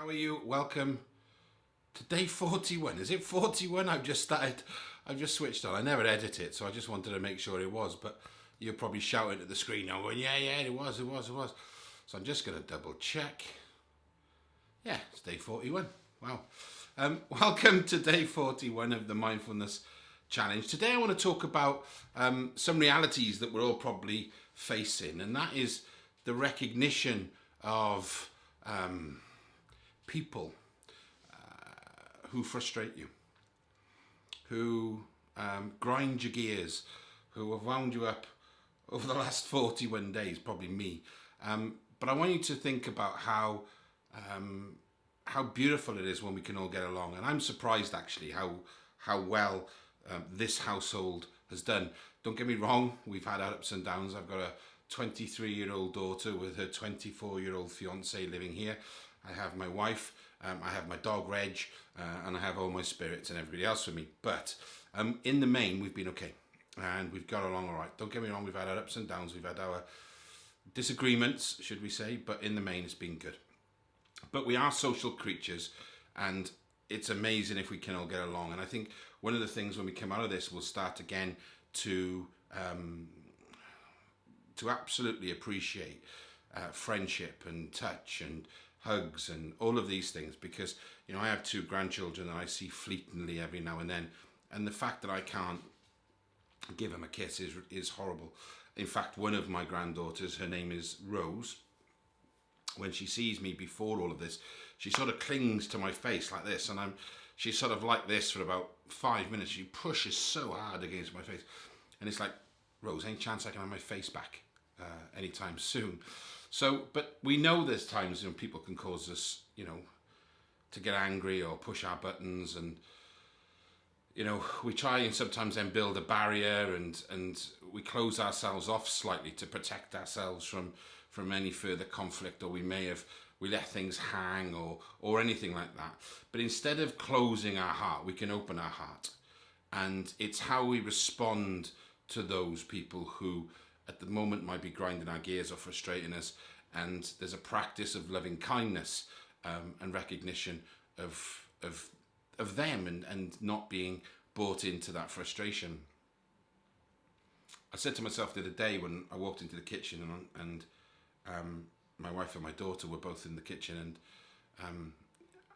How are you? Welcome to day 41. Is it 41? I've just started, I've just switched on. I never edit it, so I just wanted to make sure it was, but you're probably shouting at the screen now going, yeah, yeah, it was, it was, it was. So I'm just going to double check. Yeah, it's day 41. Wow. Um, welcome to day 41 of the Mindfulness Challenge. Today I want to talk about um, some realities that we're all probably facing, and that is the recognition of um, people uh, who frustrate you, who um, grind your gears, who have wound you up over the last 41 days, probably me. Um, but I want you to think about how um, how beautiful it is when we can all get along. And I'm surprised actually how how well um, this household has done. Don't get me wrong, we've had ups and downs. I've got a 23 year old daughter with her 24 year old fiance living here. I have my wife, um, I have my dog Reg, uh, and I have all my spirits and everybody else with me. But um, in the main, we've been okay. And we've got along all right. Don't get me wrong, we've had our ups and downs, we've had our disagreements, should we say, but in the main, it's been good. But we are social creatures, and it's amazing if we can all get along. And I think one of the things when we come out of this, we'll start again to um, to absolutely appreciate uh, friendship and touch and hugs and all of these things because you know I have two grandchildren that I see fleetingly every now and then. And the fact that I can't give them a kiss is is horrible. In fact one of my granddaughters her name is Rose when she sees me before all of this she sort of clings to my face like this. And I'm she's sort of like this for about five minutes. She pushes so hard against my face. And it's like Rose any chance I can have my face back uh, anytime soon. So, but we know there's times when people can cause us, you know, to get angry or push our buttons and you know we try and sometimes then build a barrier and and we close ourselves off slightly to protect ourselves from from any further conflict or we may have we let things hang or or anything like that. But instead of closing our heart we can open our heart. And it's how we respond to those people who at the moment might be grinding our gears or frustrating us. And there's a practice of loving kindness um, and recognition of, of, of them and, and not being bought into that frustration. I said to myself the other day when I walked into the kitchen and, and um, my wife and my daughter were both in the kitchen and um,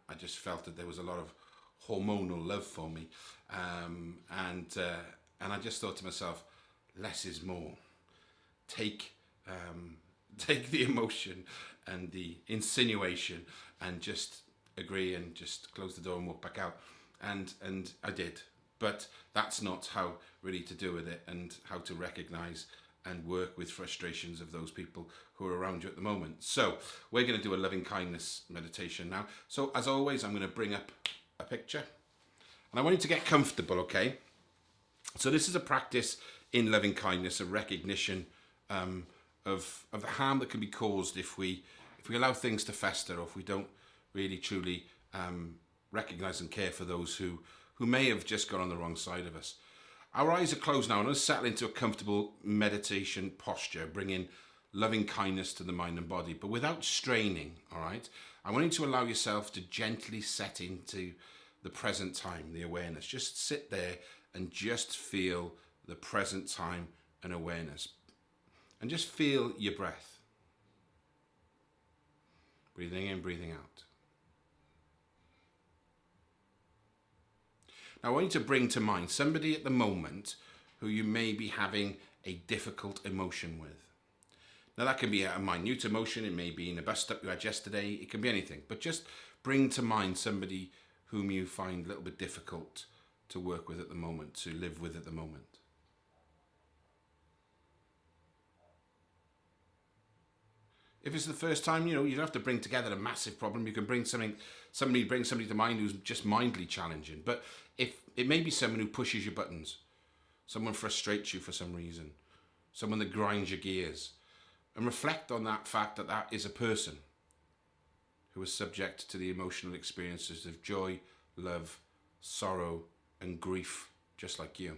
I just felt that there was a lot of hormonal love for me um, and uh, and I just thought to myself less is more take um, take the emotion and the insinuation and just agree and just close the door and walk back out. And and I did. But that's not how really to do with it and how to recognize and work with frustrations of those people who are around you at the moment. So we're going to do a loving kindness meditation now. So as always I'm going to bring up a picture. And I want you to get comfortable okay? So this is a practice in loving kindness a recognition um, of, of the harm that can be caused if we, if we allow things to fester or if we don't really truly um, recognize and care for those who, who may have just got on the wrong side of us. Our eyes are closed now and let's settle into a comfortable meditation posture, bringing loving kindness to the mind and body, but without straining, all right? I want you to allow yourself to gently set into the present time, the awareness. Just sit there and just feel the present time and awareness and just feel your breath. Breathing in, breathing out. Now I want you to bring to mind somebody at the moment who you may be having a difficult emotion with. Now that can be a minute emotion, it may be in a bus stop you had yesterday, it can be anything, but just bring to mind somebody whom you find a little bit difficult to work with at the moment, to live with at the moment. If it's the first time, you know, you don't have to bring together a massive problem. You can bring something, somebody bring somebody to mind who's just mindly challenging. But if it may be someone who pushes your buttons, someone frustrates you for some reason, someone that grinds your gears, and reflect on that fact that that is a person who is subject to the emotional experiences of joy, love, sorrow, and grief, just like you.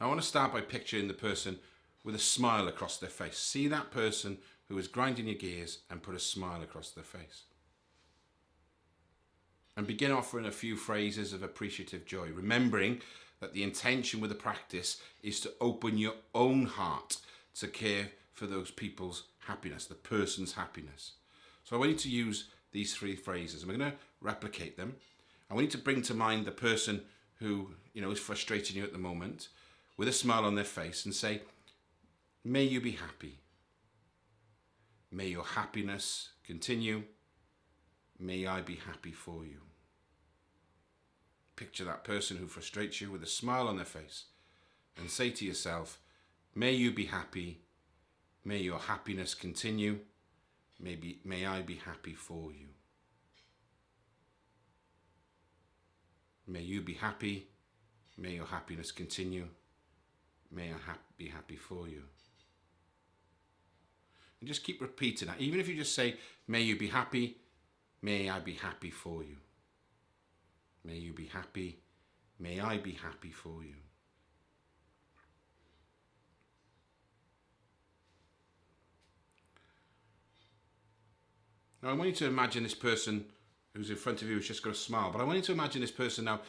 I want to start by picturing the person with a smile across their face. See that person who is grinding your gears and put a smile across their face. And begin offering a few phrases of appreciative joy, remembering that the intention with the practice is to open your own heart to care for those people's happiness, the person's happiness. So I want you to use these three phrases. I'm going to replicate them. I want you to bring to mind the person who you know is frustrating you at the moment with a smile on their face and say, May you be happy. May your happiness continue. May I be happy for you. Picture that person who frustrates you with a smile on their face and say to yourself, May you be happy. May your happiness continue. May, be, may I be happy for you. May you be happy. May your happiness continue. May I ha be happy for you. And just keep repeating that. Even if you just say, May you be happy. May I be happy for you. May you be happy. May I be happy for you. Now I want you to imagine this person who's in front of you who's just got a smile, but I want you to imagine this person now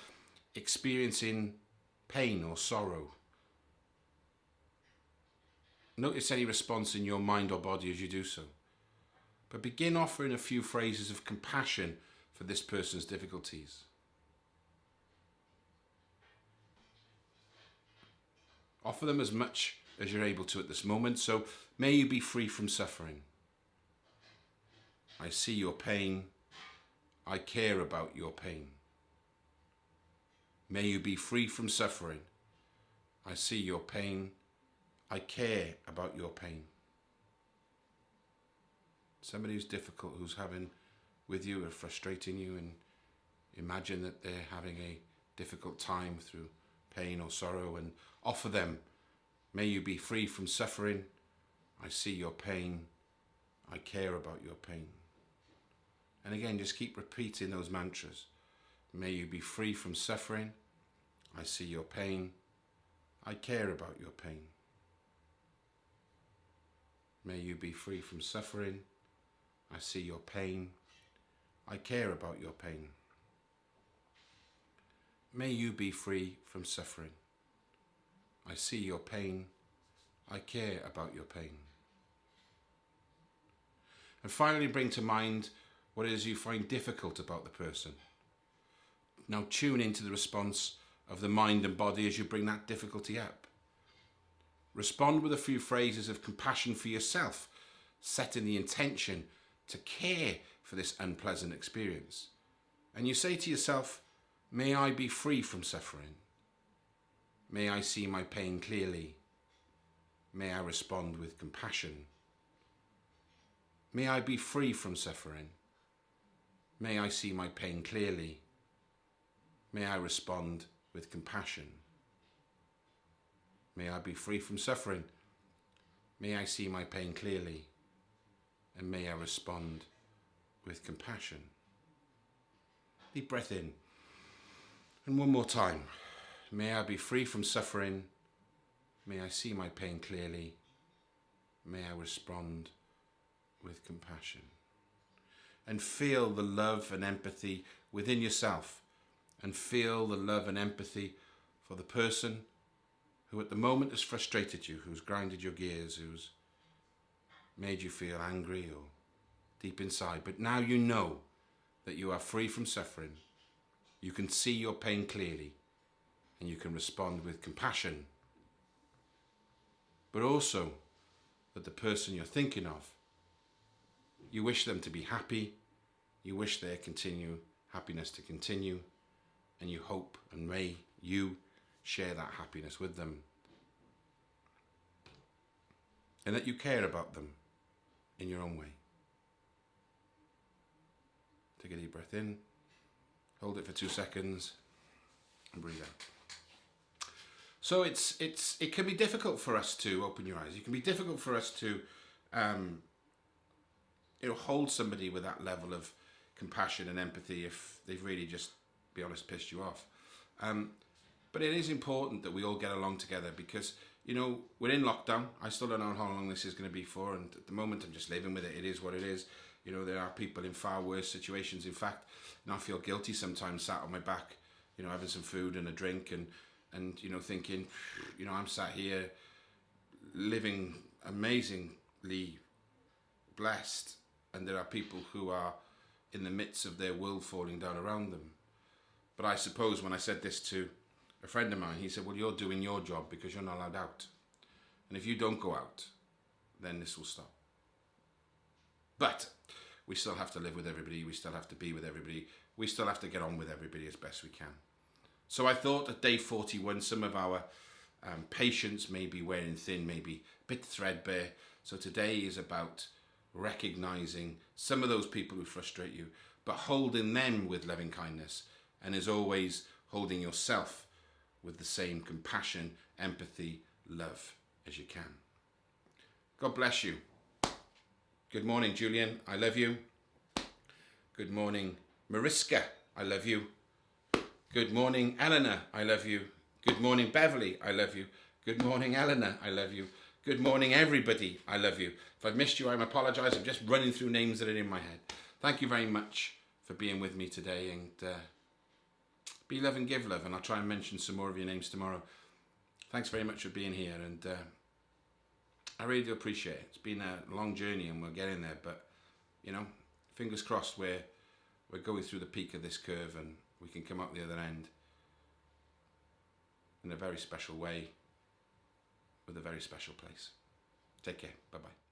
experiencing pain or sorrow. Notice any response in your mind or body as you do so. But begin offering a few phrases of compassion for this person's difficulties. Offer them as much as you're able to at this moment. So may you be free from suffering. I see your pain. I care about your pain. May you be free from suffering. I see your pain. I care about your pain. Somebody who's difficult, who's having with you or frustrating you, and imagine that they're having a difficult time through pain or sorrow, and offer them, May you be free from suffering. I see your pain. I care about your pain. And again, just keep repeating those mantras. May you be free from suffering. I see your pain. I care about your pain. May you be free from suffering. I see your pain. I care about your pain. May you be free from suffering. I see your pain. I care about your pain. And finally, bring to mind what it is you find difficult about the person. Now tune into the response of the mind and body as you bring that difficulty up. Respond with a few phrases of compassion for yourself, setting the intention to care for this unpleasant experience. And you say to yourself, May I be free from suffering. May I see my pain clearly. May I respond with compassion. May I be free from suffering. May I see my pain clearly. May I respond with compassion. May I be free from suffering. May I see my pain clearly. And may I respond with compassion. Deep breath in. And one more time. May I be free from suffering. May I see my pain clearly. May I respond with compassion and feel the love and empathy within yourself and feel the love and empathy for the person who at the moment has frustrated you, who's grinded your gears, who's made you feel angry or deep inside. But now you know that you are free from suffering. You can see your pain clearly and you can respond with compassion. But also that the person you're thinking of you wish them to be happy. You wish their continue happiness to continue. And you hope and may you share that happiness with them. And that you care about them in your own way. Take a deep breath in. Hold it for two seconds and breathe out. So it's it's it can be difficult for us to open your eyes. It can be difficult for us to um, you know hold somebody with that level of compassion and empathy if they've really just be honest pissed you off um, but it is important that we all get along together because you know, we're in lockdown. I still don't know how long this is going to be for, and at the moment, I'm just living with it. It is what it is. You know, there are people in far worse situations. In fact, and I feel guilty sometimes, sat on my back, you know, having some food and a drink, and and you know, thinking, you know, I'm sat here living amazingly blessed, and there are people who are in the midst of their world falling down around them. But I suppose when I said this to a friend of mine, he said, Well, you're doing your job because you're not allowed out. And if you don't go out, then this will stop. But we still have to live with everybody, we still have to be with everybody, we still have to get on with everybody as best we can. So I thought at day 41, some of our um, may be wearing thin, maybe a bit threadbare. So today is about recognizing some of those people who frustrate you, but holding them with loving kindness, and as always, holding yourself with the same compassion, empathy, love as you can. God bless you. Good morning, Julian. I love you. Good morning, Mariska. I love you. Good morning, Eleanor. I love you. Good morning, Beverly. I love you. Good morning, Eleanor. I love you. Good morning, everybody. I love you. If I've missed you, I apologise. I'm just running through names that are in my head. Thank you very much for being with me today and uh, be love and give love. And I'll try and mention some more of your names tomorrow. Thanks very much for being here. And uh, I really do appreciate it. It's been a long journey and we're getting there. But, you know, fingers crossed we're, we're going through the peak of this curve and we can come out the other end in a very special way with a very special place. Take care. Bye bye.